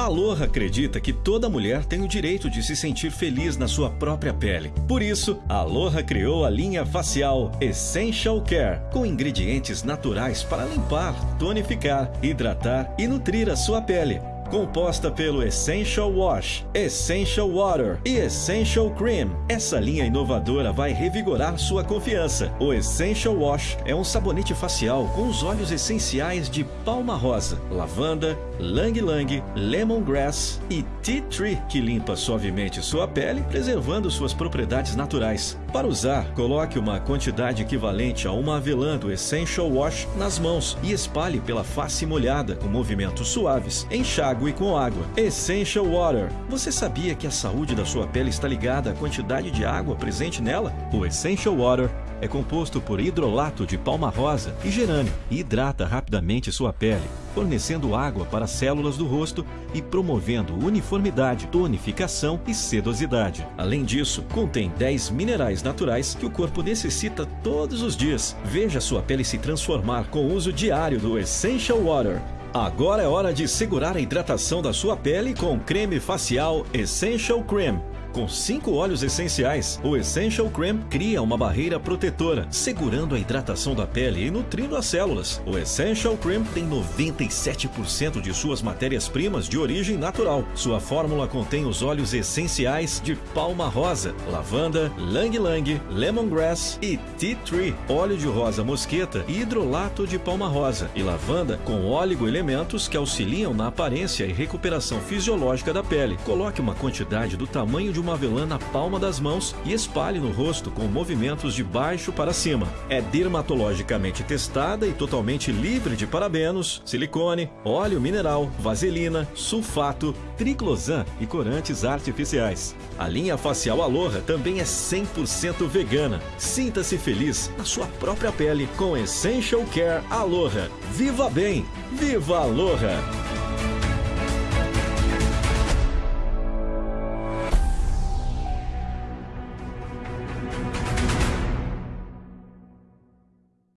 Aloha acredita que toda mulher tem o direito de se sentir feliz na sua própria pele. Por isso, a Aloha criou a linha facial Essential Care, com ingredientes naturais para limpar, tonificar, hidratar e nutrir a sua pele composta pelo Essential Wash, Essential Water e Essential Cream. Essa linha inovadora vai revigorar sua confiança. O Essential Wash é um sabonete facial com os óleos essenciais de palma rosa, lavanda, lang lang, lemongrass e tea tree, que limpa suavemente sua pele, preservando suas propriedades naturais. Para usar, coloque uma quantidade equivalente a uma avelã do Essential Wash nas mãos e espalhe pela face molhada com movimentos suaves. Enxague com água. Essential Water. Você sabia que a saúde da sua pele está ligada à quantidade de água presente nela? O Essential Water é composto por hidrolato de palma rosa e gerânio e hidrata rapidamente sua pele, fornecendo água para as células do rosto e promovendo uniformidade, tonificação e sedosidade. Além disso, contém 10 minerais naturais que o corpo necessita todos os dias. Veja sua pele se transformar com o uso diário do Essential Water. Agora é hora de segurar a hidratação da sua pele com creme facial Essential Cream. Com cinco óleos essenciais, o Essential Cream cria uma barreira protetora, segurando a hidratação da pele e nutrindo as células. O Essential Cream tem 97% de suas matérias-primas de origem natural. Sua fórmula contém os óleos essenciais de palma rosa, lavanda, lang lang, lemongrass e tea tree, óleo de rosa mosqueta e hidrolato de palma rosa e lavanda com elementos que auxiliam na aparência e recuperação fisiológica da pele. Coloque uma quantidade do tamanho de uma avelã na palma das mãos e espalhe no rosto com movimentos de baixo para cima. É dermatologicamente testada e totalmente livre de parabenos, silicone, óleo mineral, vaselina, sulfato, triclosan e corantes artificiais. A linha facial Aloha também é 100% vegana. Sinta-se feliz na sua própria pele com Essential Care Aloha. Viva bem! Viva Aloha!